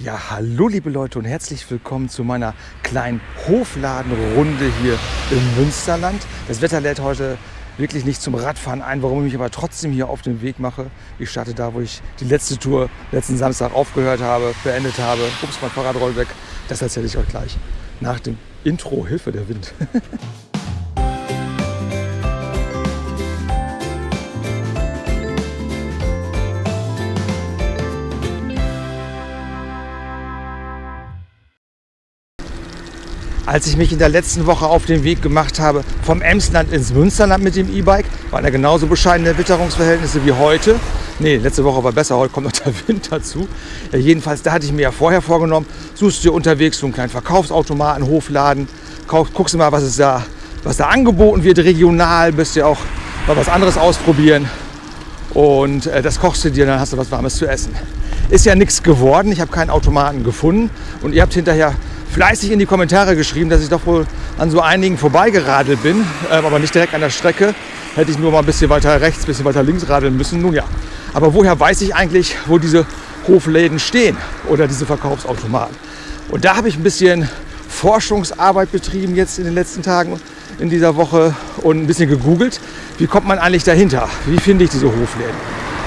Ja, hallo liebe Leute und herzlich willkommen zu meiner kleinen Hofladenrunde hier im Münsterland. Das Wetter lädt heute wirklich nicht zum Radfahren ein, warum ich mich aber trotzdem hier auf den Weg mache. Ich starte da, wo ich die letzte Tour letzten Samstag aufgehört habe, beendet habe. Ups, mein Fahrrad rollt weg. Das erzähle ich euch gleich nach dem Intro Hilfe der Wind. Als ich mich in der letzten Woche auf den Weg gemacht habe vom Emsland ins Münsterland mit dem E-Bike, waren da genauso bescheidene Witterungsverhältnisse wie heute. Nee, letzte Woche war besser, heute kommt noch der Wind dazu. Ja, jedenfalls, da hatte ich mir ja vorher vorgenommen, suchst du dir unterwegs so einen kleinen Verkaufsautomaten, Hofladen, guckst du mal, was, es da, was da angeboten wird regional, bist ja auch mal was anderes ausprobieren. Und äh, das kochst du dir, dann hast du was Warmes zu essen. Ist ja nichts geworden, ich habe keinen Automaten gefunden und ihr habt hinterher fleißig in die Kommentare geschrieben, dass ich doch wohl an so einigen vorbeigeradelt bin, ähm, aber nicht direkt an der Strecke. Hätte ich nur mal ein bisschen weiter rechts, ein bisschen weiter links radeln müssen. Nun ja, aber woher weiß ich eigentlich, wo diese Hofläden stehen oder diese Verkaufsautomaten? Und da habe ich ein bisschen Forschungsarbeit betrieben jetzt in den letzten Tagen in dieser Woche und ein bisschen gegoogelt. Wie kommt man eigentlich dahinter? Wie finde ich diese Hofläden?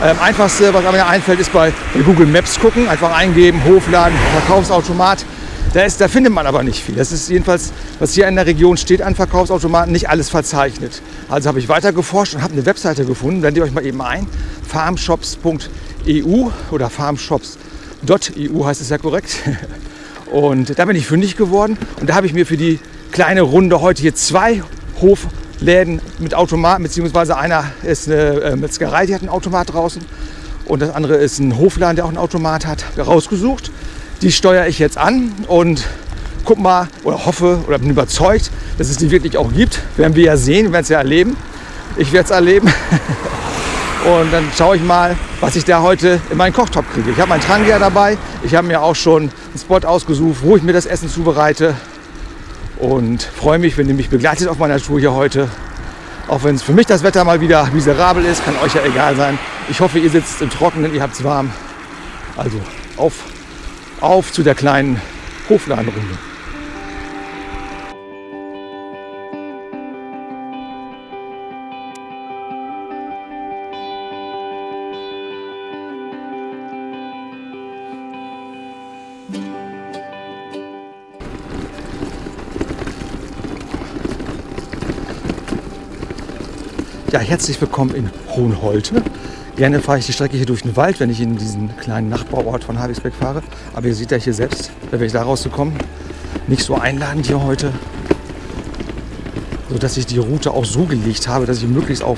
Ähm, einfachste, was mir einfällt, ist bei Google Maps gucken. Einfach eingeben, Hofladen, Verkaufsautomat. Da, ist, da findet man aber nicht viel. Das ist jedenfalls, was hier in der Region steht an Verkaufsautomaten, nicht alles verzeichnet. Also habe ich weiter geforscht und habe eine Webseite gefunden. Blendet ihr euch mal eben ein. farmshops.eu oder farmshops.eu heißt es ja korrekt. Und da bin ich fündig geworden. Und da habe ich mir für die kleine Runde heute hier zwei Hofläden mit Automaten, beziehungsweise einer ist eine äh, Metzgerei, die hat einen Automat draußen. Und das andere ist ein Hofladen, der auch einen Automat hat, rausgesucht. Die steuere ich jetzt an und guck mal oder hoffe oder bin überzeugt, dass es die wirklich auch gibt. Werden wir ja sehen, wir werden es ja erleben. Ich werde es erleben. Und dann schaue ich mal, was ich da heute in meinen Kochtopf kriege. Ich habe meinen Trangia dabei. Ich habe mir auch schon einen Spot ausgesucht, wo ich mir das Essen zubereite. Und freue mich, wenn ihr mich begleitet auf meiner Tour hier heute. Auch wenn es für mich das Wetter mal wieder miserabel ist, kann euch ja egal sein. Ich hoffe, ihr sitzt im Trockenen, ihr habt es warm. Also auf auf zu der kleinen Hofladenrunde. Ja, herzlich willkommen in Hohenholte. Gerne fahre ich die Strecke hier durch den Wald, wenn ich in diesen kleinen Nachbarort von Havixbeck fahre. Aber ihr seht ja hier selbst, da werde ich da rauszukommen, nicht so einladend hier heute. Sodass ich die Route auch so gelegt habe, dass ich möglichst auf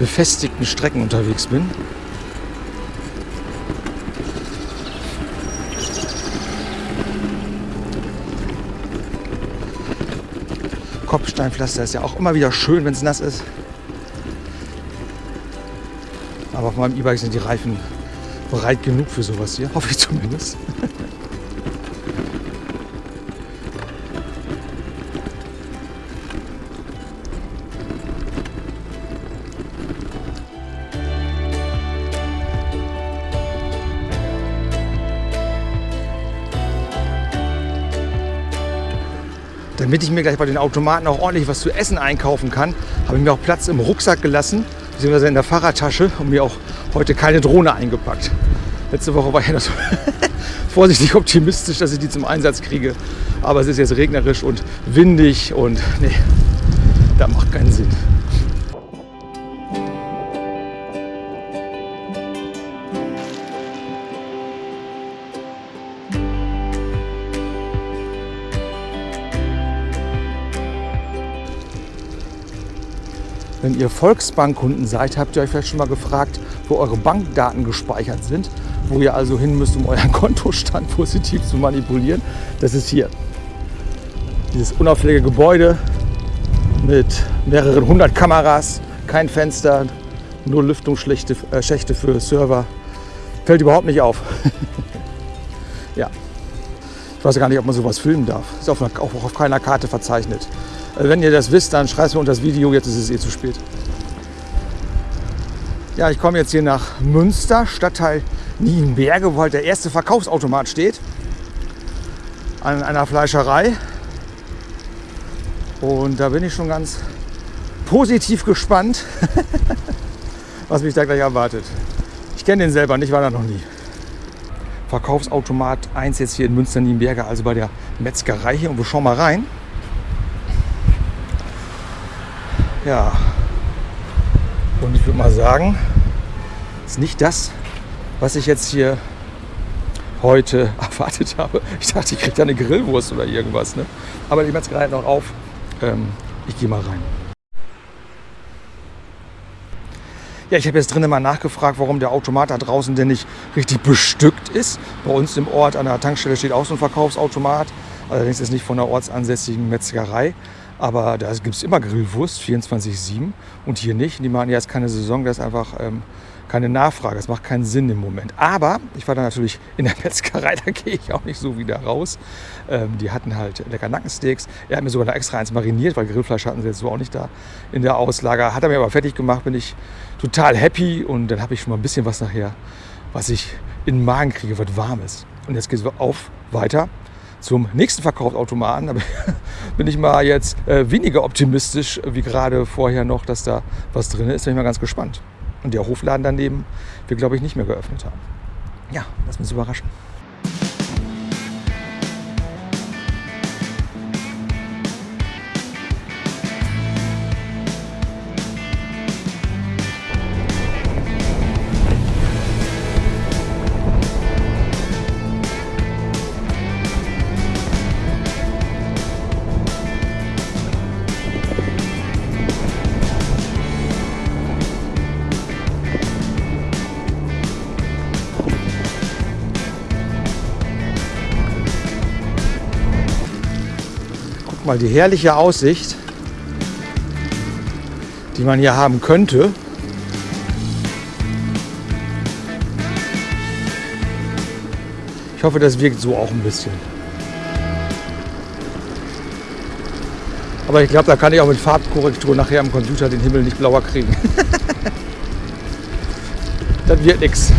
befestigten Strecken unterwegs bin. Kopfsteinpflaster ist ja auch immer wieder schön, wenn es nass ist. Auf meinem E-Bike sind die Reifen breit genug für sowas hier, hoffe ich zumindest. Damit ich mir gleich bei den Automaten auch ordentlich was zu essen einkaufen kann, habe ich mir auch Platz im Rucksack gelassen beziehungsweise in der Fahrradtasche und mir auch heute keine Drohne eingepackt. Letzte Woche war ich ja so vorsichtig optimistisch, dass ich die zum Einsatz kriege. Aber es ist jetzt regnerisch und windig und nee, das macht keinen Sinn. Wenn ihr Volksbankkunden seid, habt ihr euch vielleicht schon mal gefragt, wo eure Bankdaten gespeichert sind, wo ihr also hin müsst, um euren Kontostand positiv zu manipulieren. Das ist hier. Dieses unauffällige Gebäude mit mehreren hundert Kameras, kein Fenster, nur Lüftungsschächte äh, für Server. Fällt überhaupt nicht auf. ja. Ich weiß gar nicht, ob man sowas filmen darf. Ist auch auf keiner Karte verzeichnet. Äh, wenn ihr das wisst, dann schreibt mir unter das Video. Jetzt ist es eh zu spät. Ja, ich komme jetzt hier nach Münster, Stadtteil Nienberge, wo halt der erste Verkaufsautomat steht. An einer Fleischerei. Und da bin ich schon ganz positiv gespannt, was mich da gleich erwartet. Ich kenne den selber nicht, war da noch nie. Verkaufsautomat 1 jetzt hier in Münster-Nienberge, also bei der Metzgerei hier. Und wir schauen mal rein. Ja. Und ich würde mal sagen, ist nicht das, was ich jetzt hier heute erwartet habe. Ich dachte, ich kriege da eine Grillwurst oder irgendwas. Ne? Aber die Metzgerei hat noch auf. Ähm, ich gehe mal rein. Ja, ich habe jetzt drinnen mal nachgefragt, warum der Automat da draußen denn nicht richtig bestückt ist. Bei uns im Ort an der Tankstelle steht auch so ein Verkaufsautomat. Allerdings ist nicht von der ortsansässigen Metzgerei. Aber da gibt es immer Grillwurst, 24-7. Und hier nicht. Die machen ja jetzt keine Saison, das ist einfach ähm, keine Nachfrage. Das macht keinen Sinn im Moment. Aber ich war dann natürlich in der Metzgerei, da gehe ich auch nicht so wieder raus. Ähm, die hatten halt lecker Nackensteaks. Er hat mir sogar noch extra eins mariniert, weil Grillfleisch hatten sie jetzt so auch nicht da in der Auslage. Hat er mir aber fertig gemacht, bin ich total happy. Und dann habe ich schon mal ein bisschen was nachher, was ich in den Magen kriege, was Warmes. Und jetzt geht es auf weiter zum nächsten Verkaufsautomaten. Da bin ich mal jetzt äh, weniger optimistisch wie gerade vorher noch, dass da was drin ist. Bin ich mal ganz gespannt. Und der Hofladen daneben wir, glaube ich, nicht mehr geöffnet haben. Ja, lass uns überraschen. Guck mal, die herrliche Aussicht, die man hier haben könnte. Ich hoffe, das wirkt so auch ein bisschen. Aber ich glaube, da kann ich auch mit Farbkorrektur nachher am Computer den Himmel nicht blauer kriegen. das wird nichts.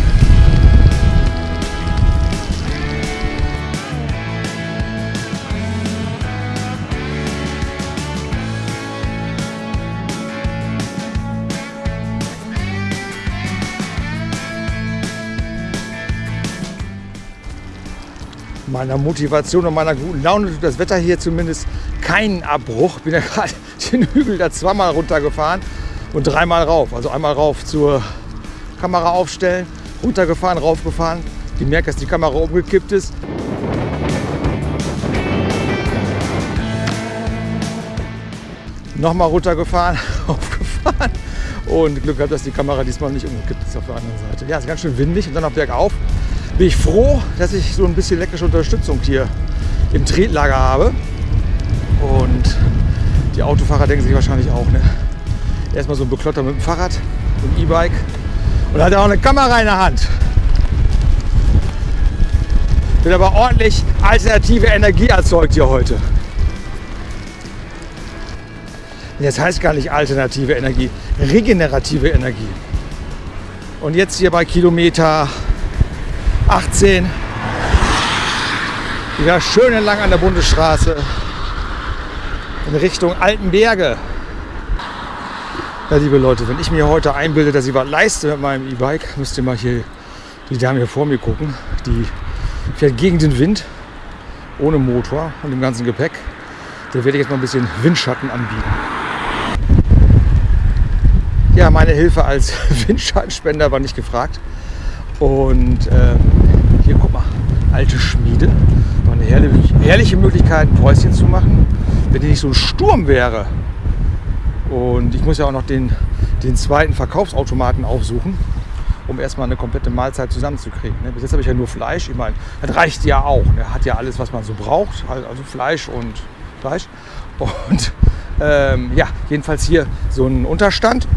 Meiner Motivation und meiner guten Laune tut das Wetter hier zumindest keinen Abbruch. Bin ja gerade den Hügel da zweimal runtergefahren und dreimal rauf. Also einmal rauf zur Kamera aufstellen, runtergefahren, raufgefahren. Gemerkt, dass die Kamera umgekippt ist. Nochmal runtergefahren, aufgefahren und Glück gehabt, dass die Kamera diesmal nicht umgekippt ist auf der anderen Seite. Ja, ist ganz schön windig und dann noch bergauf bin ich froh, dass ich so ein bisschen elektrische Unterstützung hier im Tretlager habe. Und die Autofahrer denken sich wahrscheinlich auch, ne? Erstmal so ein Beklotter mit dem Fahrrad, mit dem E-Bike. Und hat auch eine Kamera in der Hand. Wird aber ordentlich alternative Energie erzeugt hier heute. Jetzt heißt gar nicht alternative Energie, regenerative Energie. Und jetzt hier bei Kilometer 18. Wieder schön entlang an der Bundesstraße in Richtung Altenberge. Ja, liebe Leute, wenn ich mir heute einbilde, dass ich was leiste mit meinem E-Bike, müsst ihr mal hier die Dame hier vor mir gucken. Die fährt gegen den Wind, ohne Motor und dem ganzen Gepäck. Da werde ich jetzt mal ein bisschen Windschatten anbieten. Ja, meine Hilfe als Windschattenspender war nicht gefragt. Und äh, hier, guck mal, alte Schmiede. War eine herrliche, herrliche Möglichkeit, ein Päuschen zu machen, wenn die nicht so ein Sturm wäre. Und ich muss ja auch noch den, den zweiten Verkaufsautomaten aufsuchen, um erstmal eine komplette Mahlzeit zusammenzukriegen. Ne? Bis jetzt habe ich ja nur Fleisch. Ich meine, das reicht ja auch. Er hat ja alles, was man so braucht. Also Fleisch und Fleisch. Und ähm, ja, jedenfalls hier so ein Unterstand.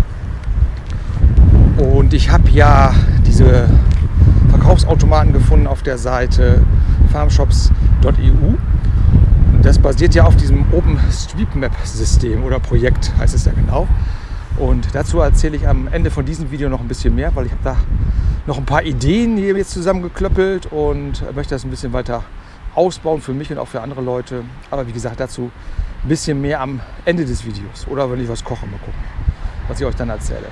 Und ich habe ja diese Verkaufsautomaten gefunden auf der Seite farmshops.eu. Das basiert ja auf diesem OpenStreetMap-System oder Projekt heißt es ja genau. Und dazu erzähle ich am Ende von diesem Video noch ein bisschen mehr, weil ich habe da noch ein paar Ideen hier jetzt zusammengeklöppelt und möchte das ein bisschen weiter ausbauen für mich und auch für andere Leute. Aber wie gesagt, dazu ein bisschen mehr am Ende des Videos oder wenn ich was koche, mal gucken, was ich euch dann erzähle.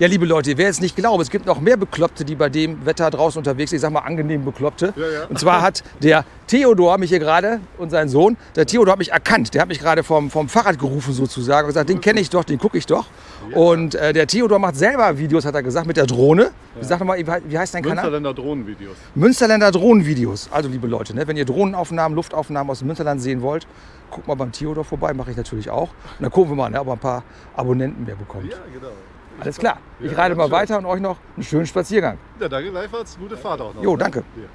Ja, liebe Leute, wer jetzt nicht glaubt, es gibt noch mehr Bekloppte, die bei dem Wetter draußen unterwegs sind. Ich sag mal angenehm Bekloppte. Ja, ja. Und zwar hat der Theodor mich hier gerade und sein Sohn, der Theodor hat mich erkannt. Der hat mich gerade vom, vom Fahrrad gerufen sozusagen und gesagt, den kenne ich doch, den gucke ich doch. Und äh, der Theodor macht selber Videos, hat er gesagt, mit der Drohne. Sag doch mal, wie heißt dein Kanal? Münsterländer Drohnenvideos. Münsterländer Drohnenvideos. Also liebe Leute, ne, wenn ihr Drohnenaufnahmen, Luftaufnahmen aus dem Münsterland sehen wollt, guckt mal beim Theodor vorbei, mache ich natürlich auch. Und dann gucken wir mal, ne, ob er ein paar Abonnenten mehr bekommt. Ja, genau. Alles klar. Ich reite mal weiter und euch noch einen schönen Spaziergang. Ja, danke gleichfalls. Gute Fahrt auch noch. Jo, ne? danke. Hier.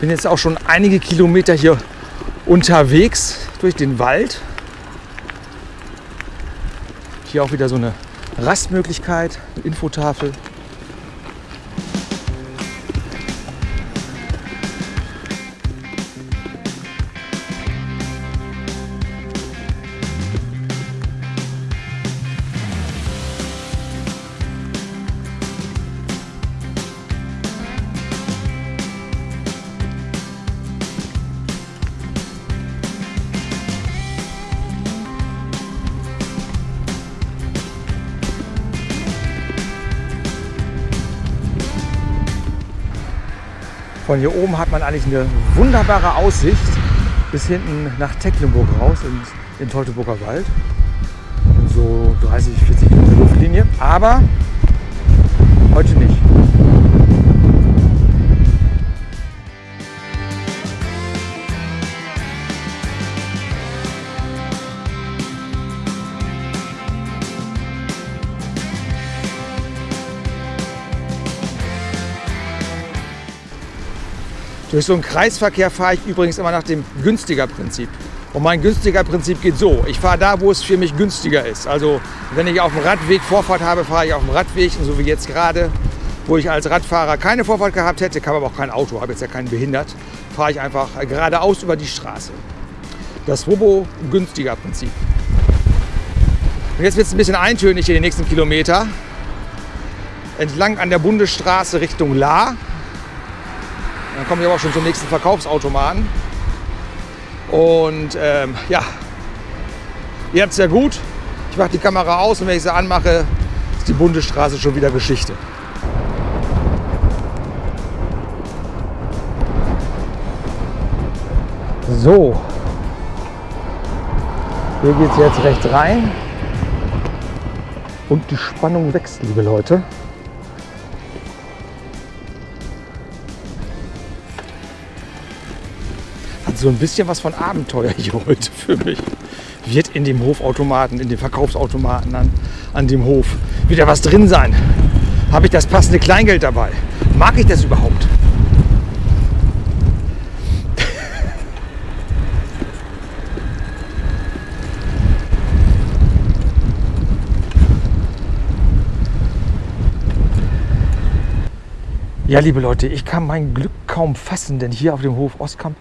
Bin jetzt auch schon einige Kilometer hier unterwegs durch den Wald. Hier auch wieder so eine Rastmöglichkeit, eine Infotafel. Von hier oben hat man eigentlich eine wunderbare Aussicht bis hinten nach Tecklenburg raus in, in Teutoburger Wald. So 30, 40 Kilometer Luftlinie. Aber Durch so einen Kreisverkehr fahre ich übrigens immer nach dem günstiger Prinzip. Und mein günstiger Prinzip geht so. Ich fahre da, wo es für mich günstiger ist. Also wenn ich auf dem Radweg Vorfahrt habe, fahre ich auf dem Radweg. Und so wie jetzt gerade, wo ich als Radfahrer keine Vorfahrt gehabt hätte, kam aber auch kein Auto, habe jetzt ja keinen behindert, fahre ich einfach geradeaus über die Straße. Das Robo günstiger Prinzip. Und jetzt wird es ein bisschen eintönig hier die nächsten Kilometer. Entlang an der Bundesstraße Richtung La. Dann komme ich aber auch schon zum nächsten Verkaufsautomaten. Und ähm, ja, ihr habt es ja gut. Ich mache die Kamera aus und wenn ich sie anmache, ist die Bundesstraße schon wieder Geschichte. So, hier geht es jetzt recht rein. Und die Spannung wächst, liebe Leute. So ein bisschen was von Abenteuer hier heute für mich. Wird in dem Hofautomaten, in dem Verkaufsautomaten an, an dem Hof wieder was drin sein? Habe ich das passende Kleingeld dabei? Mag ich das überhaupt? Ja, liebe Leute, ich kann mein Glück kaum fassen, denn hier auf dem Hof Ostkamp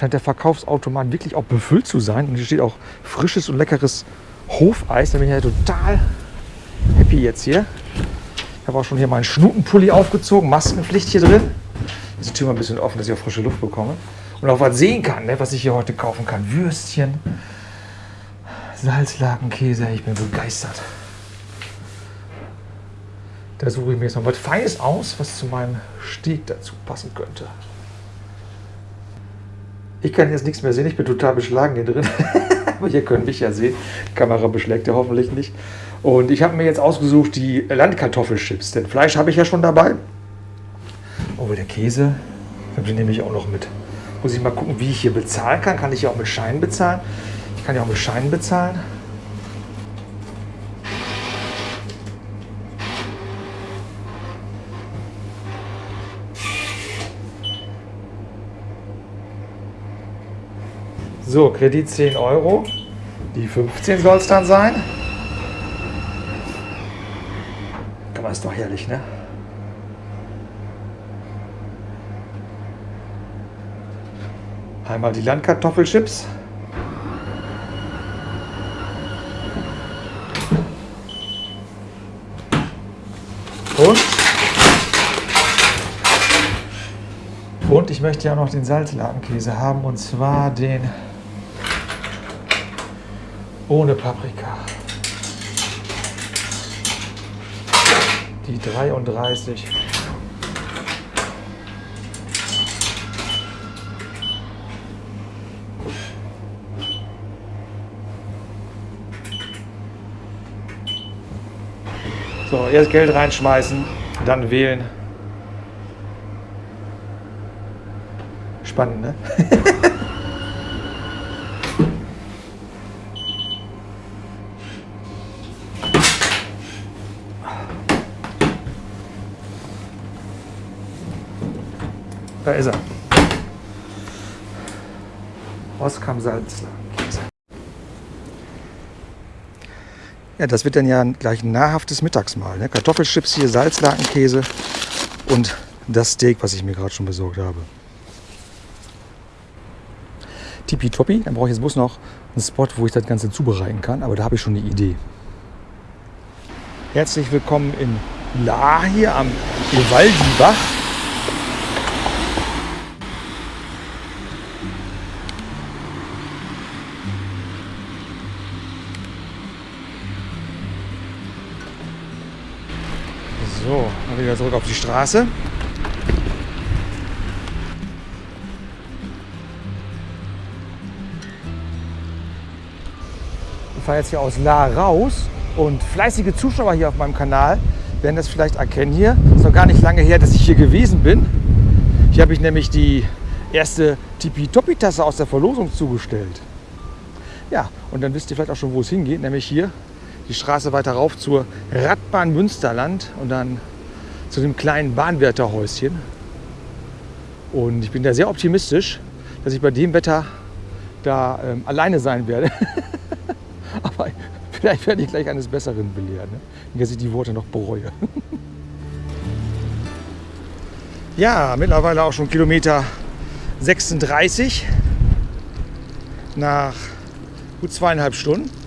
scheint der Verkaufsautomat wirklich auch befüllt zu sein. Und hier steht auch frisches und leckeres Hofeis. Da bin ich ja total happy jetzt hier. Ich habe auch schon hier meinen Schnutenpulli aufgezogen, Maskenpflicht hier drin. Ist die Tür mal ein bisschen offen, dass ich auch frische Luft bekomme. Und auch was sehen kann, ne, was ich hier heute kaufen kann. Würstchen, Salzlakenkäse. Ich bin begeistert. Da suche ich mir jetzt noch was Feines aus, was zu meinem Steak dazu passen könnte. Ich kann jetzt nichts mehr sehen, ich bin total beschlagen hier drin. Aber ihr könnt mich ja sehen. Die Kamera beschlägt ja hoffentlich nicht. Und ich habe mir jetzt ausgesucht die Landkartoffelchips. Denn Fleisch habe ich ja schon dabei. Oh, der Käse, den nehme ich auch noch mit. Muss ich mal gucken, wie ich hier bezahlen kann. Kann ich hier auch mit Scheinen bezahlen? Ich kann ja auch mit Scheinen bezahlen. So, Kredit 10 Euro. Die 15 soll es dann sein. Guck mal, ist doch herrlich, ne? Einmal die Landkartoffelchips. Und? Und ich möchte ja noch den Salzladenkäse haben und zwar den ohne Paprika. Die 33. So, erst Geld reinschmeißen, dann wählen. Spannend, ne? Da ist er. Oskam Salzler. Ja, das wird dann ja gleich ein nahrhaftes Mittagsmahl. Ne? Kartoffelchips hier, Salzlakenkäse und das Steak, was ich mir gerade schon besorgt habe. Tippitoppi, dann brauche ich jetzt bloß noch einen Spot, wo ich das Ganze zubereiten kann, aber da habe ich schon eine Idee. Herzlich willkommen in La hier am Ewaldibach. So, dann wieder zurück auf die Straße. Ich fahre jetzt hier aus La raus und fleißige Zuschauer hier auf meinem Kanal werden das vielleicht erkennen hier. Ist noch gar nicht lange her, dass ich hier gewesen bin. Hier habe ich nämlich die erste Tipi-Topi-Tasse aus der Verlosung zugestellt. Ja, und dann wisst ihr vielleicht auch schon, wo es hingeht, nämlich hier die Straße weiter rauf zur Radbahn Münsterland und dann zu dem kleinen Bahnwärterhäuschen. Und ich bin da sehr optimistisch, dass ich bei dem Wetter da ähm, alleine sein werde. Aber vielleicht werde ich gleich eines Besseren belehren, ne? dass ich die Worte noch bereue. ja, mittlerweile auch schon Kilometer 36 nach gut zweieinhalb Stunden.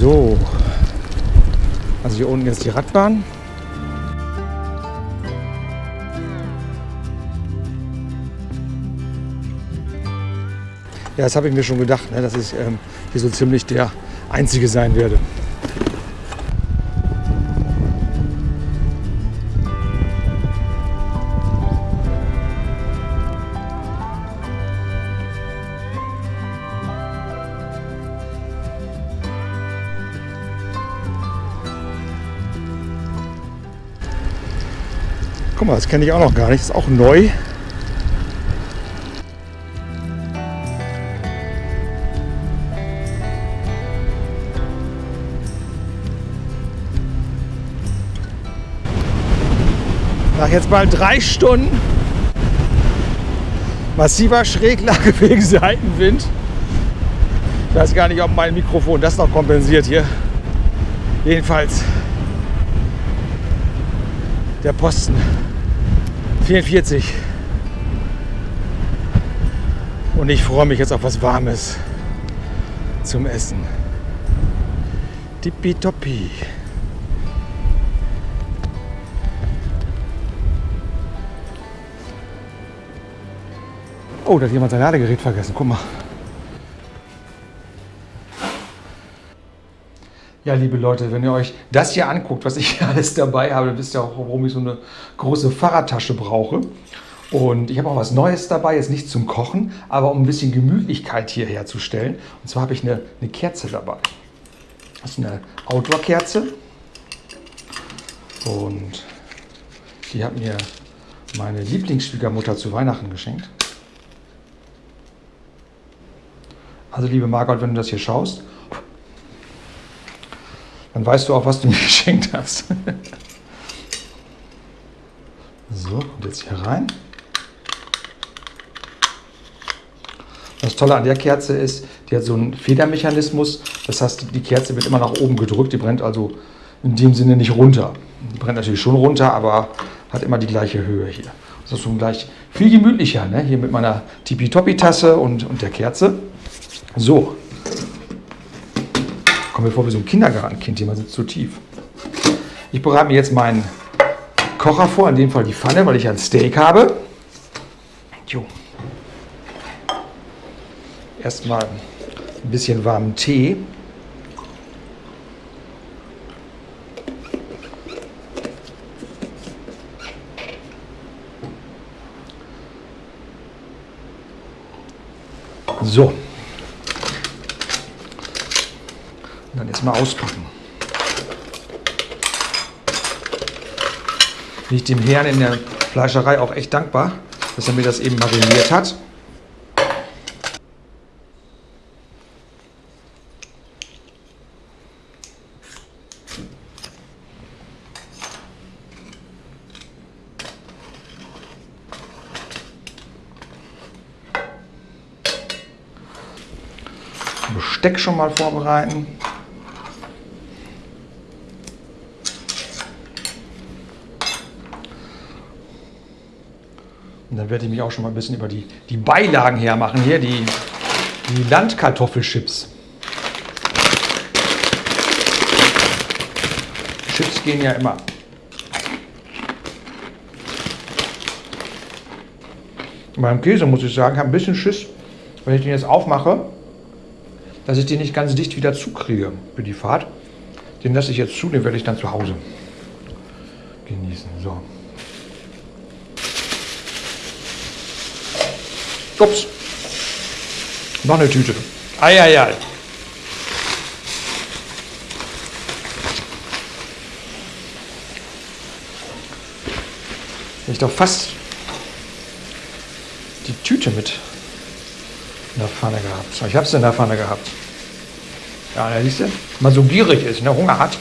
So, also hier unten ist die Radbahn. Ja, das habe ich mir schon gedacht, ne, dass ich ähm, hier so ziemlich der Einzige sein werde. Mal, das kenne ich auch noch gar nicht. Das ist auch neu. Nach jetzt mal drei Stunden massiver Schräglage wegen Seitenwind. Ich weiß gar nicht, ob mein Mikrofon das noch kompensiert hier. Jedenfalls der Posten 44. Und ich freue mich jetzt auf was Warmes zum Essen. Tippitoppi. Oh, da hat jemand sein Ladegerät vergessen. Guck mal. Ja, liebe Leute, wenn ihr euch das hier anguckt, was ich hier alles dabei habe, dann wisst ihr auch, warum ich so eine große Fahrradtasche brauche. Und ich habe auch was Neues dabei, jetzt nicht zum Kochen, aber um ein bisschen Gemütlichkeit hier herzustellen. Und zwar habe ich eine, eine Kerze dabei. Das ist eine Outdoor-Kerze. Und die hat mir meine Lieblingsschwiegermutter zu Weihnachten geschenkt. Also liebe Margot, wenn du das hier schaust, Dann weißt du auch, was du mir geschenkt hast. so, und jetzt hier rein. Das Tolle an der Kerze ist, die hat so einen Federmechanismus. Das heißt, die Kerze wird immer nach oben gedrückt. Die brennt also in dem Sinne nicht runter. Die brennt natürlich schon runter, aber hat immer die gleiche Höhe hier. Das ist schon gleich viel gemütlicher, ne? hier mit meiner Tipi-Topi-Tasse und, und der Kerze. So, kommen wir vor wie so ein Kindergartenkind, hier man sitzt zu tief. Ich bereite mir jetzt meinen Kocher vor, in dem Fall die Pfanne, weil ich ein Steak habe. Jo. Erstmal ein bisschen warmen Tee. So. Und dann jetzt mal auspacken. Bin ich dem Herrn in der Fleischerei auch echt dankbar, dass er mir das eben mariniert hat. Besteck schon mal vorbereiten. Dann werde ich mich auch schon mal ein bisschen über die, die Beilagen hermachen hier, die, die Landkartoffelchips. Chips gehen ja immer. Beim Käse muss ich sagen, habe ein bisschen Schiss, wenn ich den jetzt aufmache, dass ich den nicht ganz dicht wieder zukriege für die Fahrt. Den lasse ich jetzt zu, den werde ich dann zu Hause genießen. So. Ups. Noch eine Tüte. Eieiei. Ich doch fast die Tüte mit in der Pfanne gehabt. Ich habe es in der Pfanne gehabt. Ja, siehst du, man so gierig ist, ne, Hunger hat.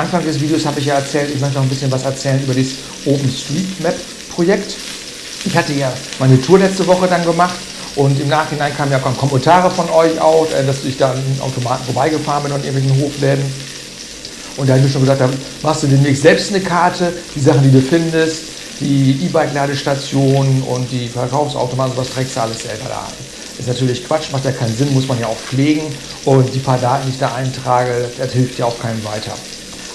Anfang des Videos habe ich ja erzählt, ich möchte noch ein bisschen was erzählen über das OpenStreetMap-Projekt. Ich hatte ja meine Tour letzte Woche dann gemacht und im Nachhinein kamen ja Kommentare von euch auch, äh, dass ich da an Automaten vorbeigefahren bin und irgendwelchen Hofläden. Und da habe ich schon gesagt, da machst du demnächst selbst eine Karte, die Sachen, die du findest, die E-Bike-Ladestationen und die Verkaufsautomaten, sowas trägst du alles selber da. Ist natürlich Quatsch, macht ja keinen Sinn, muss man ja auch pflegen. Und die paar Daten, die ich da eintrage, das hilft ja auch keinem weiter.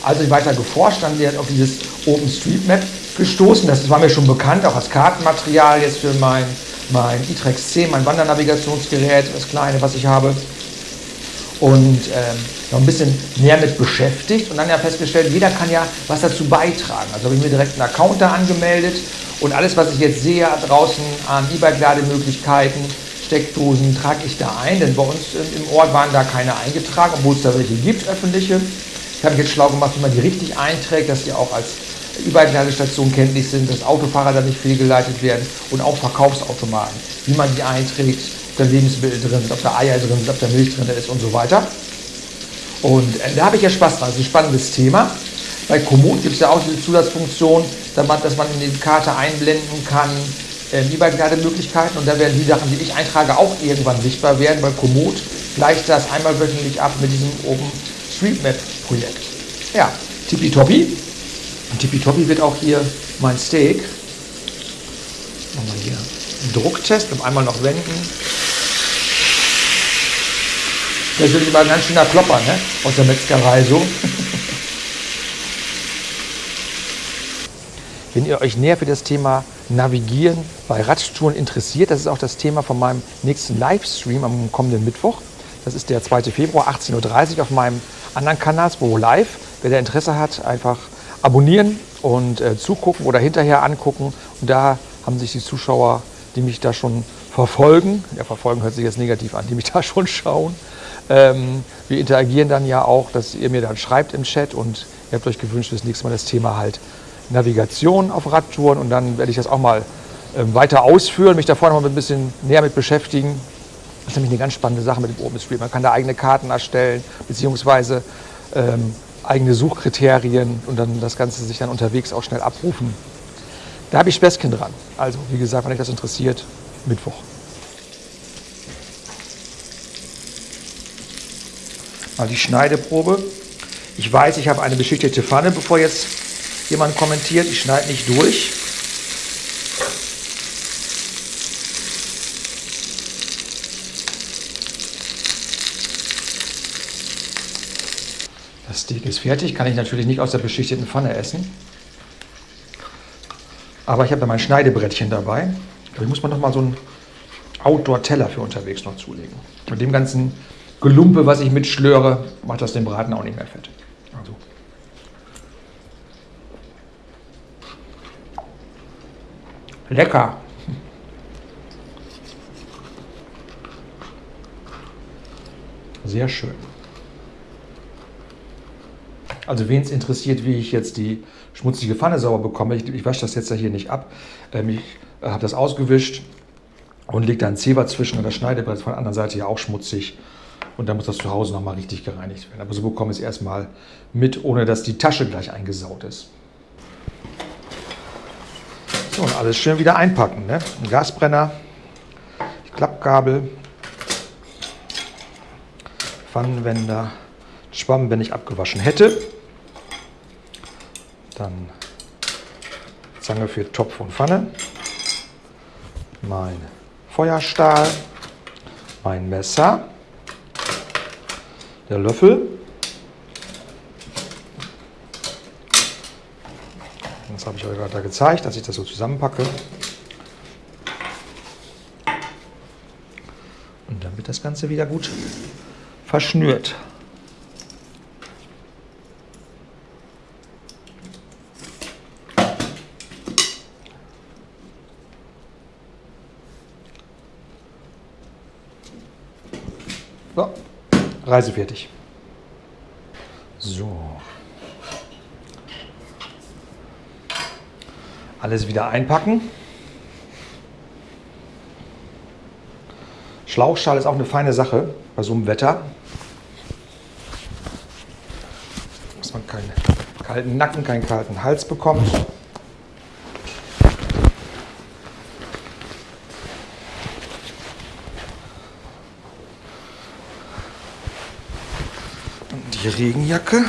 Also ich weiter geforscht, dann ich auf dieses OpenStreetMap gestoßen. Das war mir schon bekannt, auch als Kartenmaterial jetzt für mein, mein e-Trex 10, mein Wandernavigationsgerät, das kleine, was ich habe. Und ähm, noch ein bisschen mehr mit beschäftigt und dann ja festgestellt, jeder kann ja was dazu beitragen. Also habe ich mir direkt einen Account da angemeldet und alles, was ich jetzt sehe draußen an E-Bike-Lademöglichkeiten, Steckdosen, trage ich da ein, denn bei uns im Ort waren da keine eingetragen, obwohl es da welche gibt, öffentliche. Ich habe jetzt schlau gemacht, wie man die richtig einträgt, dass die auch als Überladestationen kenntlich sind, dass Autofahrer da nicht fehlgeleitet werden und auch Verkaufsautomaten, wie man die einträgt, ob da Lebensmittel drin sind, ob da Eier drin sind, ob da Milch drin ist und so weiter. Und äh, da habe ich ja Spaß dran, das ist ein spannendes Thema. Bei Komoot gibt es ja auch diese Zusatzfunktion, dass man, in die Karte einblenden kann, äh, Lieberlademöglichkeiten und da werden die Sachen, die ich eintrage, auch irgendwann sichtbar werden. Bei Komoot gleicht das einmal wöchentlich ab mit diesem oben Streetmap-Projekt. Ja, tippitoppi. Und tippitoppi wird auch hier mein Steak. Machen wir hier einen Drucktest und einmal noch wenden. Das wird immer ein ganz schöner Klopper, ne? Aus der Metzgerei so. Wenn ihr euch näher für das Thema Navigieren bei Radtouren interessiert, das ist auch das Thema von meinem nächsten Livestream am kommenden Mittwoch. Das ist der 2. Februar, 18.30 Uhr auf meinem anderen Kanal, Sporo Live. Wer da Interesse hat, einfach abonnieren und äh, zugucken oder hinterher angucken. Und da haben sich die Zuschauer die mich da schon verfolgen. Ja, verfolgen hört sich jetzt negativ an, die mich da schon schauen. Ähm, wir interagieren dann ja auch, dass ihr mir dann schreibt im Chat und ihr habt euch gewünscht, das nächste Mal das Thema halt Navigation auf Radtouren und dann werde ich das auch mal ähm, weiter ausführen, mich da vorne mal ein bisschen näher mit beschäftigen. Das ist nämlich eine ganz spannende Sache mit dem OpenStreet. Man kann da eigene Karten erstellen, beziehungsweise ähm, eigene Suchkriterien und dann das Ganze sich dann unterwegs auch schnell abrufen. Da habe ich Späßchen dran. Also, wie gesagt, wenn euch das interessiert, Mittwoch. Mal die Schneideprobe. Ich weiß, ich habe eine beschichtete Pfanne, bevor jetzt jemand kommentiert. Ich schneide nicht durch. Steak ist fertig, kann ich natürlich nicht aus der beschichteten Pfanne essen. Aber ich habe da mein Schneidebrettchen dabei. Ich muss man noch mal so einen Outdoor-Teller für unterwegs noch zulegen. Mit dem ganzen Gelumpe, was ich mitschlöre, macht das den Braten auch nicht mehr fett. Also. Lecker! Sehr schön. Also wen es interessiert, wie ich jetzt die schmutzige Pfanne sauber bekomme, ich, ich wasche das jetzt hier nicht ab. Ähm, ich äh, habe das ausgewischt und lege da ein Zewa zwischen und das Schneidebrett von der anderen Seite ja auch schmutzig. Und dann muss das zu Hause nochmal richtig gereinigt werden. Aber so bekomme ich es erstmal mit, ohne dass die Tasche gleich eingesaut ist. So, und alles schön wieder einpacken. Ne? Ein Gasbrenner, die Klappgabel, Pfannenwender, Schwamm, wenn ich abgewaschen hätte. Dann Zange für Topf und Pfanne. Mein Feuerstahl, mein Messer, der Löffel. Das habe ich euch gerade gezeigt, dass ich das so zusammenpacke. Und dann wird das Ganze wieder gut verschnürt. So, Reise fertig. So. Alles wieder einpacken. Schlauchschal ist auch eine feine Sache bei so einem Wetter. Dass man keinen kalten Nacken, keinen kalten Hals bekommt. Die Regenjacke.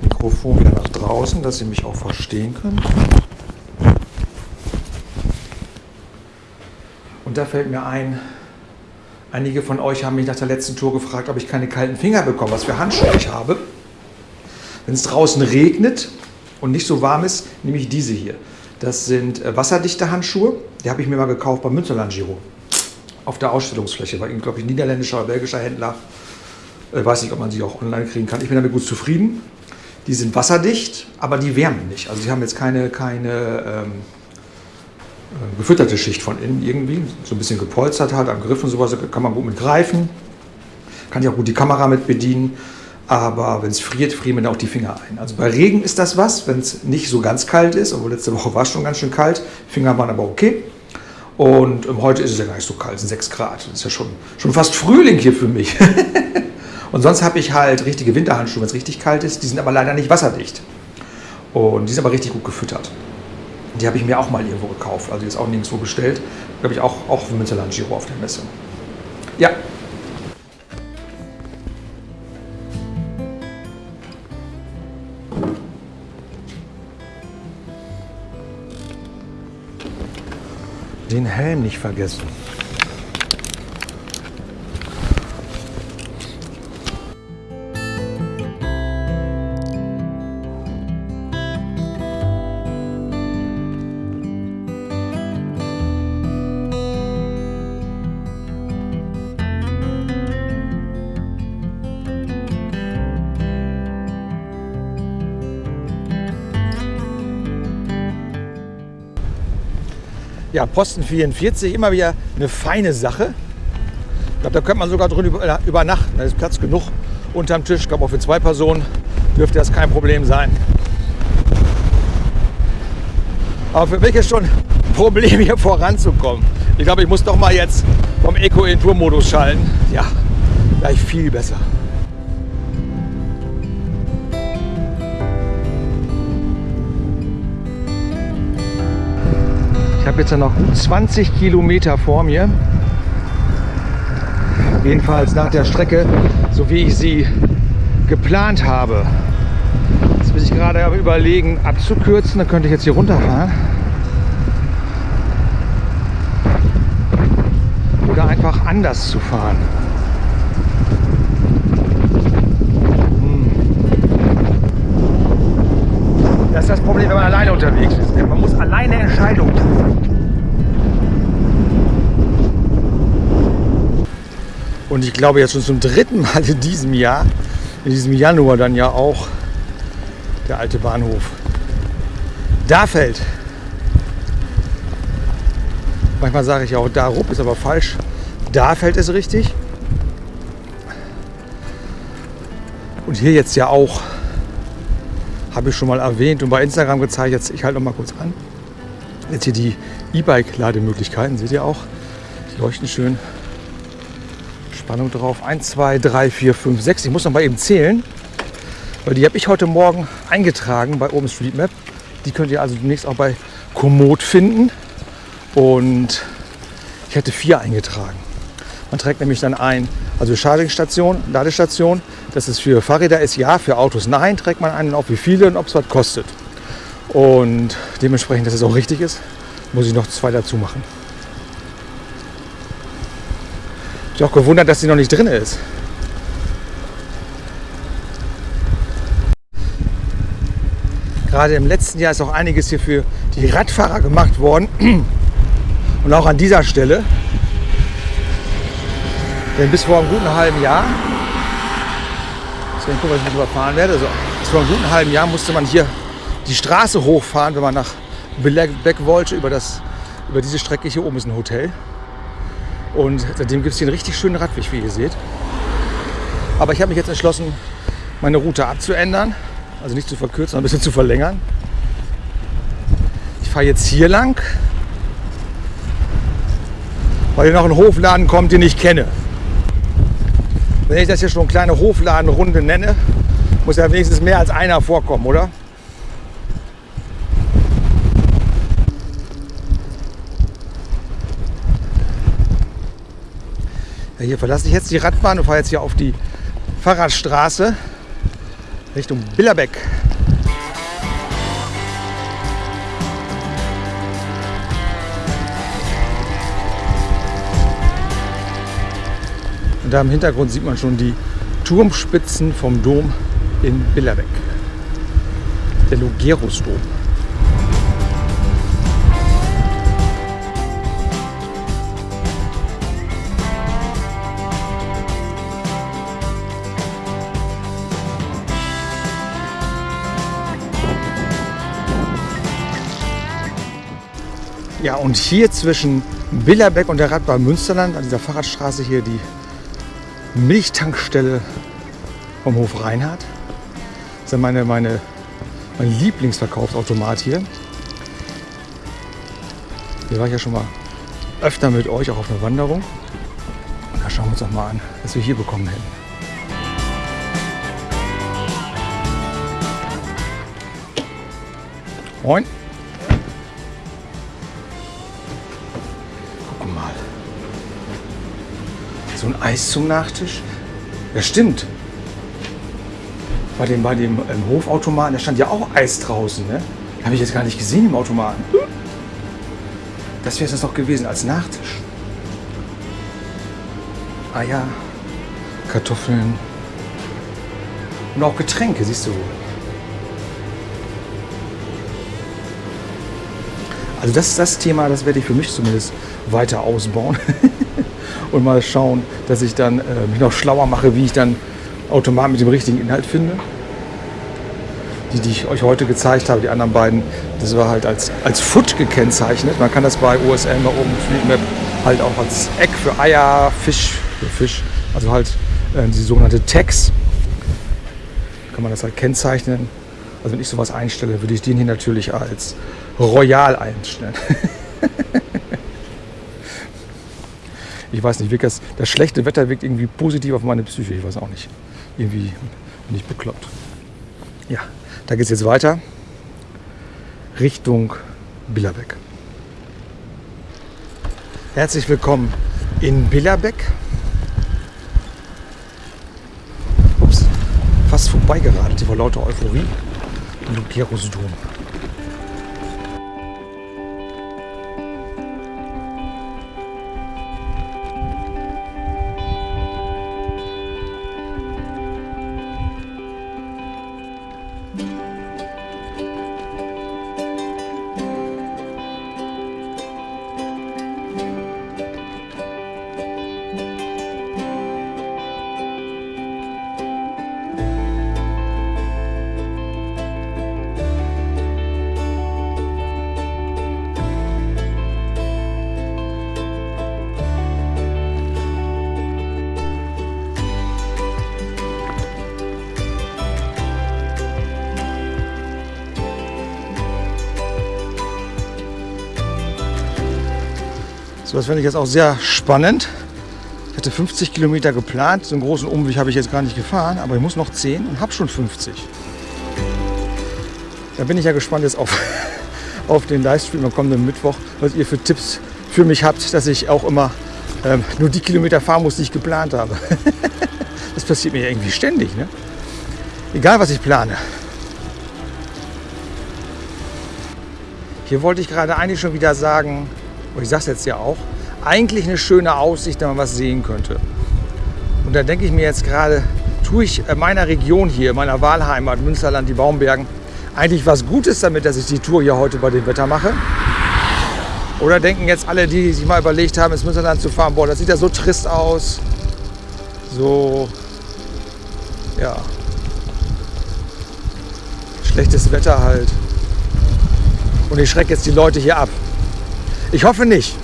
Mikrofon wieder nach draußen, dass Sie mich auch verstehen können. Und da fällt mir ein, einige von euch haben mich nach der letzten Tour gefragt, ob ich keine kalten Finger bekomme, was für Handschuhe ich habe. Wenn es draußen regnet und nicht so warm ist, nehme ich diese hier. Das sind äh, wasserdichte Handschuhe. Die habe ich mir mal gekauft beim Münsterland Giro. Auf der Ausstellungsfläche. War, glaube ich, niederländischer oder belgischer Händler. Äh, weiß nicht, ob man sie auch online kriegen kann. Ich bin damit gut zufrieden. Die sind wasserdicht, aber die wärmen nicht. Also die haben jetzt keine, keine ähm, äh, gefütterte Schicht von innen irgendwie. So ein bisschen gepolstert halt am Griff und sowas. kann man gut mit greifen. Kann ich auch gut die Kamera mit bedienen. Aber wenn es friert, frieren mir auch die Finger ein. Also bei Regen ist das was, wenn es nicht so ganz kalt ist. Obwohl letzte Woche war es schon ganz schön kalt. Finger waren aber okay. Und ähm, heute ist es ja gar nicht so kalt, es sind 6 Grad. Das ist ja schon, schon fast Frühling hier für mich. und sonst habe ich halt richtige Winterhandschuhe, wenn es richtig kalt ist. Die sind aber leider nicht wasserdicht. Und die sind aber richtig gut gefüttert. Die habe ich mir auch mal irgendwo gekauft. Also die ist auch nirgendwo bestellt. Glaube ich auch, auch für Münsterland Giro auf der Messe. Ja, den Helm nicht vergessen. Ja, Posten 44, immer wieder eine feine Sache. Ich glaube, da könnte man sogar drin über- übernachten. Da ist Platz genug unterm Tisch. Ich glaube, auch für zwei Personen dürfte das kein Problem sein. Aber für mich ist schon ein Problem, hier voranzukommen. Ich glaube, ich muss doch mal jetzt vom Eco in Tour-Modus schalten. Ja, gleich viel besser. Habe jetzt noch gut 20 Kilometer vor mir. Jedenfalls nach der Strecke, so wie ich sie geplant habe. Jetzt bin ich gerade überlegen, abzukürzen. Dann könnte ich jetzt hier runterfahren. Oder einfach anders zu fahren. Das ist das Problem, wenn man alleine unterwegs ist. Man muss alleine Entscheidungen treffen. Und ich glaube jetzt schon zum dritten Mal in diesem Jahr, in diesem Januar dann ja auch, der alte Bahnhof. Da fällt. Manchmal sage ich auch da rup, ist aber falsch. Da fällt es richtig. Und hier jetzt ja auch, habe ich schon mal erwähnt und bei Instagram gezeigt. Jetzt, ich halte noch mal kurz an. Jetzt hier die E-Bike-Lademöglichkeiten, seht ihr auch. Die leuchten schön. Spannung drauf. 1, 2, 3, 4, 5, 6. Ich muss noch mal eben zählen, weil die habe ich heute Morgen eingetragen bei OpenStreetMap. Die könnt ihr also demnächst auch bei Komoot finden. Und ich hätte vier eingetragen. Man trägt nämlich dann ein, also Chargingstation, Ladestation. Das ist für Fahrräder ist ja, für Autos nein. Trägt man einen auf wie viele und ob es was kostet. Und dementsprechend, dass es auch richtig ist, muss ich noch zwei dazu machen. Ich auch gewundert, dass sie noch nicht drin ist. Gerade im letzten Jahr ist auch einiges hier für die Radfahrer gemacht worden. Und auch an dieser Stelle. Denn bis vor einem guten halben Jahr, deswegen gucken, was ich nicht überfahren werde, also bis vor einem guten halben Jahr musste man hier die Straße hochfahren, wenn man nach Beck wollte. Über, das, über diese Strecke hier oben ist ein Hotel. Und seitdem gibt es hier einen richtig schönen Radweg, wie ihr seht. Aber ich habe mich jetzt entschlossen, meine Route abzuändern. Also nicht zu verkürzen, sondern ein bisschen zu verlängern. Ich fahre jetzt hier lang, weil hier noch ein Hofladen kommt, den ich kenne. Wenn ich das hier schon kleine Hofladenrunde nenne, muss ja wenigstens mehr als einer vorkommen, oder? Ja, hier verlasse ich jetzt die Radbahn und fahre jetzt hier auf die Fahrradstraße Richtung Billerbeck. Und da im Hintergrund sieht man schon die Turmspitzen vom Dom in Billerbeck. Der Logerusdom. Ja, und hier zwischen Billerbeck und der Radbahn Münsterland, an dieser Fahrradstraße hier, die Milchtankstelle vom Hof Reinhardt. Das ist meine, meine, mein Lieblingsverkaufsautomat hier. Hier war ich ja schon mal öfter mit euch, auch auf einer Wanderung. Da schauen wir uns doch mal an, was wir hier bekommen hätten. Moin. So ein Eis zum Nachtisch. Ja, stimmt. Bei dem, bei dem ähm, Hofautomaten, da stand ja auch Eis draußen. Ne? Habe ich jetzt gar nicht gesehen im Automaten. Das wäre es doch gewesen als Nachtisch. Eier, Kartoffeln und auch Getränke, siehst du. Also das ist das Thema, das werde ich für mich zumindest weiter ausbauen und mal schauen, dass ich dann äh, mich noch schlauer mache, wie ich dann Automat mit dem richtigen Inhalt finde. Die, die ich euch heute gezeigt habe, die anderen beiden, das war halt als, als Foot gekennzeichnet. Man kann das bei OSL mal oben Fleet Map halt auch als Eck für Eier, Fisch, für Fisch, also halt äh, die sogenannte Tags, kann man das halt kennzeichnen. Also wenn ich sowas einstelle, würde ich den hier natürlich als Royal einstellen. ich weiß nicht, wirkt das, das schlechte Wetter wirkt irgendwie positiv auf meine Psyche. Ich weiß auch nicht. Irgendwie bin ich bekloppt. Ja, da geht es jetzt weiter Richtung Billerbeck. Herzlich willkommen in Billerbeck. Ups, fast vorbeigeradet vor lauter Euphorie. Lucerusdom. So, das finde ich jetzt auch sehr spannend. Ich hatte 50 Kilometer geplant. So einen großen Umweg habe ich jetzt gar nicht gefahren, aber ich muss noch 10 und habe schon 50. Da bin ich ja gespannt jetzt auf, auf den Livestream am kommenden Mittwoch, was ihr für Tipps für mich habt, dass ich auch immer ähm, nur die Kilometer fahren muss, die ich geplant habe. das passiert mir irgendwie ständig. Ne? Egal, was ich plane. Hier wollte ich gerade eigentlich schon wieder sagen, und ich sage es jetzt ja auch, eigentlich eine schöne Aussicht, wenn man was sehen könnte. Und da denke ich mir jetzt gerade, tue ich meiner Region hier, meiner Wahlheimat, Münsterland, die Baumbergen, eigentlich was Gutes damit, dass ich die Tour hier heute bei dem Wetter mache? Oder denken jetzt alle, die sich mal überlegt haben, ins Münsterland zu fahren, boah, das sieht ja so trist aus, so, ja, schlechtes Wetter halt. Und ich schrecke jetzt die Leute hier ab. Ich hoffe nicht.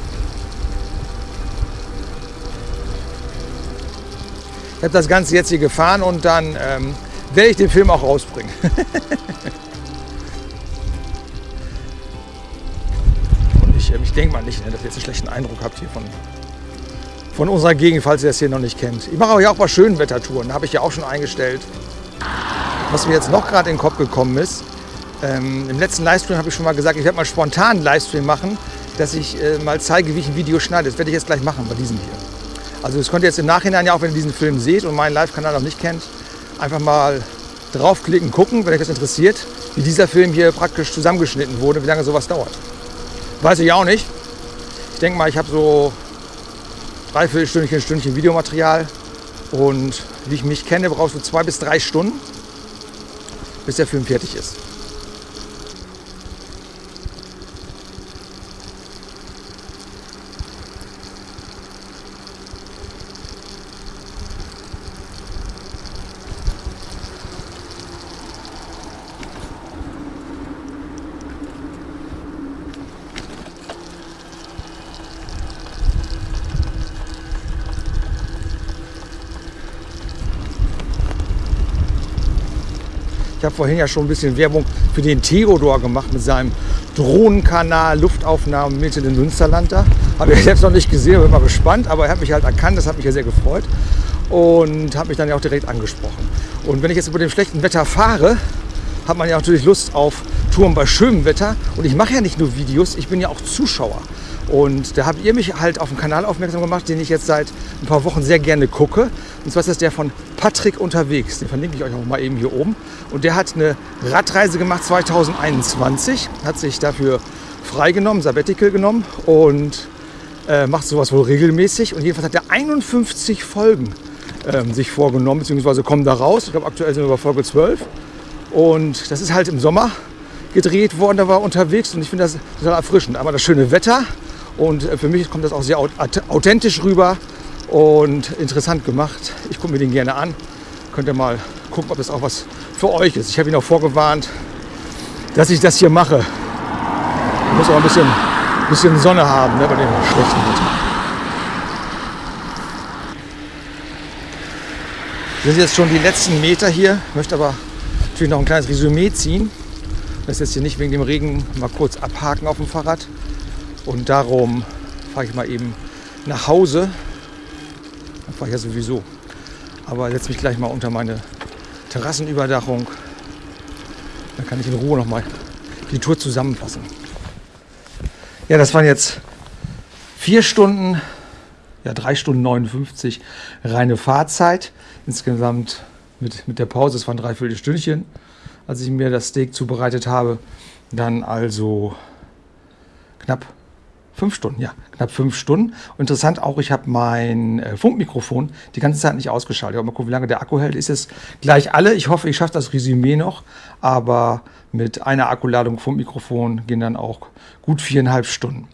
Ich habe das Ganze jetzt hier gefahren und dann ähm, werde ich den Film auch rausbringen. und ich, äh, ich denke mal nicht, ne, dass ihr jetzt einen schlechten Eindruck habt hier von, von unserer Gegend, falls ihr das hier noch nicht kennt. Ich mache aber ja auch mal schönen Wettertouren, habe ich ja auch schon eingestellt. Was mir jetzt noch gerade in den Kopf gekommen ist, ähm, im letzten Livestream habe ich schon mal gesagt, ich werde mal spontan einen Livestream machen, dass ich äh, mal zeige, wie ich ein Video schneide. Das werde ich jetzt gleich machen bei diesem hier. Also das könnt ihr jetzt im Nachhinein ja auch, wenn ihr diesen Film seht und meinen Live-Kanal noch nicht kennt, einfach mal draufklicken, gucken, wenn euch das interessiert, wie dieser Film hier praktisch zusammengeschnitten wurde, wie lange sowas dauert. Weiß ich auch nicht. Ich denke mal, ich habe so dreiviertel Stündchen, Stündchen Videomaterial und wie ich mich kenne, brauchst du zwei bis drei Stunden, bis der Film fertig ist. Vorhin ja schon ein bisschen Werbung für den Theodor gemacht mit seinem Drohnenkanal, Luftaufnahmen mit in den Münsterland da. Habe ich selbst noch nicht gesehen, bin mal gespannt, aber er hat mich halt erkannt, das hat mich ja sehr gefreut und hat mich dann ja auch direkt angesprochen. Und wenn ich jetzt über dem schlechten Wetter fahre, hat man ja natürlich Lust auf Touren bei schönem Wetter. Und ich mache ja nicht nur Videos, ich bin ja auch Zuschauer. Und da habt ihr mich halt auf einen Kanal aufmerksam gemacht, den ich jetzt seit ein paar Wochen sehr gerne gucke. Und zwar ist das der von Patrick unterwegs. Den verlinke ich euch auch mal eben hier oben. Und der hat eine Radreise gemacht 2021, hat sich dafür freigenommen, Sabbatical genommen und äh, macht sowas wohl regelmäßig. Und jedenfalls hat er 51 Folgen ähm, sich vorgenommen, beziehungsweise kommen da raus. Ich glaube, aktuell sind wir bei Folge 12. Und das ist halt im Sommer gedreht worden, da war er unterwegs und ich finde das total erfrischend. Einmal das schöne Wetter und äh, für mich kommt das auch sehr authentisch rüber und interessant gemacht. Ich gucke mir den gerne an. Könnt ihr mal gucken, ob das auch was für euch ist. Ich habe ihn auch vorgewarnt, dass ich das hier mache. Ich muss auch ein bisschen, bisschen Sonne haben ne, bei dem schlechten Wetter. Wir sind jetzt schon die letzten Meter hier. Ich möchte aber natürlich noch ein kleines Resümee ziehen. Das jetzt hier nicht wegen dem Regen mal kurz abhaken auf dem Fahrrad. Und darum fahre ich mal eben nach Hause. Dann fahre ich ja sowieso. Aber setze mich gleich mal unter meine Terrassenüberdachung. Dann kann ich in Ruhe noch mal die Tour zusammenfassen. Ja, das waren jetzt vier Stunden, ja drei Stunden 59 reine Fahrzeit. Insgesamt mit, mit der Pause, es waren dreiviertel Stündchen, als ich mir das Steak zubereitet habe. Dann also knapp Fünf Stunden, ja, knapp fünf Stunden. Und interessant auch, ich habe mein äh, Funkmikrofon die ganze Zeit nicht ausgeschaltet. Ich mal gucken, wie lange der Akku hält. Ist es gleich alle. Ich hoffe, ich schaffe das Resümee noch. Aber mit einer Akkuladung Funkmikrofon gehen dann auch gut viereinhalb Stunden.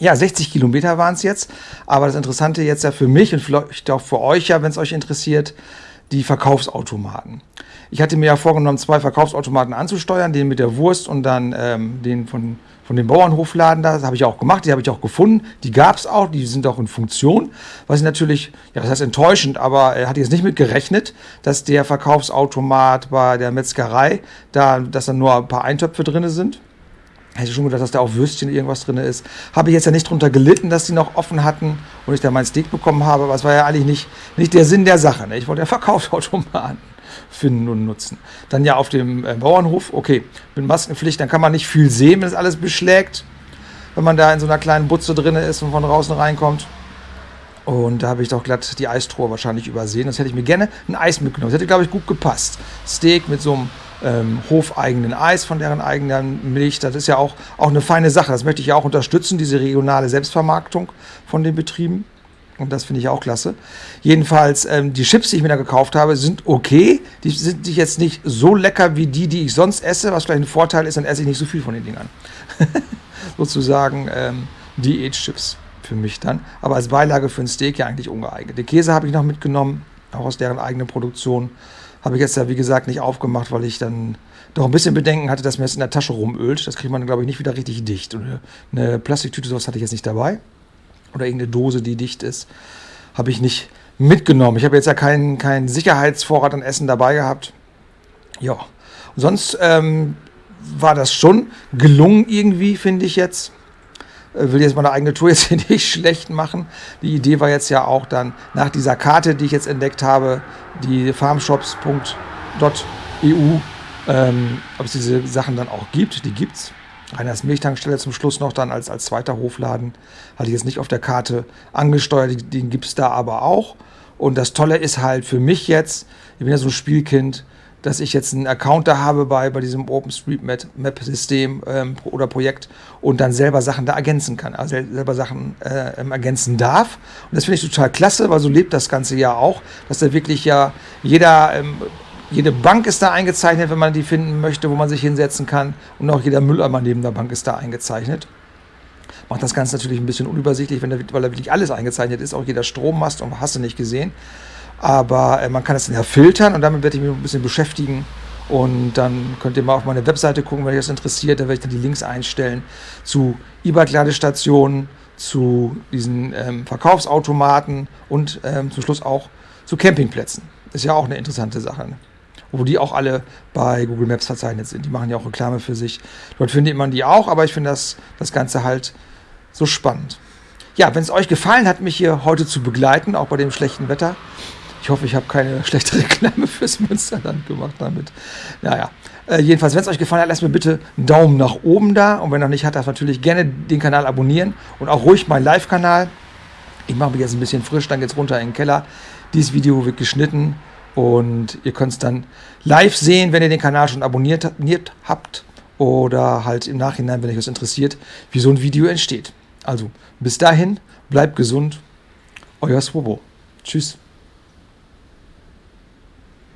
Ja, 60 Kilometer waren es jetzt. Aber das Interessante jetzt ja für mich und vielleicht auch für euch ja, wenn es euch interessiert, die Verkaufsautomaten. Ich hatte mir ja vorgenommen, zwei Verkaufsautomaten anzusteuern, den mit der Wurst und dann ähm, den von von dem Bauernhofladen da. Das habe ich auch gemacht, die habe ich auch gefunden. Die gab es auch, die sind auch in Funktion. Was ich natürlich, ja, das heißt enttäuschend, aber er hat jetzt nicht mit gerechnet, dass der Verkaufsautomat bei der Metzgerei, da, dass da nur ein paar Eintöpfe drin sind. Hätte schon gedacht, dass da auch Würstchen irgendwas drin ist. Habe ich jetzt ja nicht drunter gelitten, dass die noch offen hatten und ich da mein Steak bekommen habe. Aber es war ja eigentlich nicht, nicht der Sinn der Sache. Ne? Ich wollte ja Verkaufsautomaten finden und nutzen. Dann ja auf dem äh, Bauernhof, okay, mit Maskenpflicht, dann kann man nicht viel sehen, wenn es alles beschlägt, wenn man da in so einer kleinen Butze drin ist und von draußen reinkommt. Und da habe ich doch glatt die Eistruhe wahrscheinlich übersehen. Das hätte ich mir gerne ein Eis mitgenommen. Das hätte, glaube ich, gut gepasst. Steak mit so einem ähm, hofeigenen Eis von deren eigenen Milch. Das ist ja auch, auch eine feine Sache. Das möchte ich ja auch unterstützen, diese regionale Selbstvermarktung von den Betrieben. Und das finde ich auch klasse. Jedenfalls, ähm, die Chips, die ich mir da gekauft habe, sind okay. Die sind jetzt nicht so lecker wie die, die ich sonst esse, was vielleicht ein Vorteil ist, dann esse ich nicht so viel von den Dingern. Sozusagen ähm, Diät-Chips für mich dann. Aber als Beilage für ein Steak ja eigentlich ungeeignet. Den Käse habe ich noch mitgenommen, auch aus deren eigenen Produktion. Habe ich jetzt ja, wie gesagt, nicht aufgemacht, weil ich dann doch ein bisschen Bedenken hatte, dass mir das in der Tasche rumölt. Das kriegt man, glaube ich, nicht wieder richtig dicht. Und eine Plastiktüte, sowas hatte ich jetzt nicht dabei oder irgendeine Dose, die dicht ist, habe ich nicht mitgenommen. Ich habe jetzt ja keinen kein Sicherheitsvorrat an Essen dabei gehabt. Ja, sonst ähm, war das schon gelungen irgendwie, finde ich jetzt. Äh, will jetzt meine eigene Tour jetzt hier nicht schlecht machen. Die Idee war jetzt ja auch dann nach dieser Karte, die ich jetzt entdeckt habe, die farmshops.eu, ähm, ob es diese Sachen dann auch gibt. Die gibt es. Reiners Milchtankstelle zum Schluss noch dann als, als zweiter Hofladen. Hatte ich jetzt nicht auf der Karte angesteuert, den gibt es da aber auch. Und das Tolle ist halt für mich jetzt, ich bin ja so ein Spielkind, dass ich jetzt einen Account da habe bei, bei diesem OpenStreetMap-System ähm, oder Projekt und dann selber Sachen da ergänzen kann, also selber Sachen äh, ergänzen darf. Und das finde ich total klasse, weil so lebt das Ganze ja auch, dass da wirklich ja jeder ähm, jede Bank ist da eingezeichnet, wenn man die finden möchte, wo man sich hinsetzen kann. Und auch jeder Mülleimer neben der Bank ist da eingezeichnet. Macht das Ganze natürlich ein bisschen unübersichtlich, da, weil da wirklich alles eingezeichnet ist, auch jeder Strommast und hast du nicht gesehen. Aber äh, man kann das dann ja filtern und damit werde ich mich ein bisschen beschäftigen. Und dann könnt ihr mal auf meine Webseite gucken, wenn euch das interessiert. Da werde ich dann die Links einstellen zu E-Bike-Ladestationen, zu diesen ähm, Verkaufsautomaten und ähm, zum Schluss auch zu Campingplätzen. Ist ja auch eine interessante Sache. Ne? Wo die auch alle bei Google Maps verzeichnet sind. Die machen ja auch Reklame für sich. Dort findet man die auch, aber ich finde das, das Ganze halt so spannend. Ja, wenn es euch gefallen hat, mich hier heute zu begleiten, auch bei dem schlechten Wetter. Ich hoffe, ich habe keine schlechte Reklame fürs Münsterland gemacht damit. Naja, äh, jedenfalls, wenn es euch gefallen hat, lasst mir bitte einen Daumen nach oben da. Und wenn noch nicht hat, darf natürlich gerne den Kanal abonnieren und auch ruhig meinen Live-Kanal. Ich mache mich jetzt ein bisschen frisch, dann geht es runter in den Keller. Dieses Video wird geschnitten und ihr könnt es dann live sehen, wenn ihr den Kanal schon abonniert, habt oder halt im Nachhinein, wenn euch das interessiert, wie so ein Video entsteht. Also bis dahin, bleibt gesund, euer Swobo. Tschüss.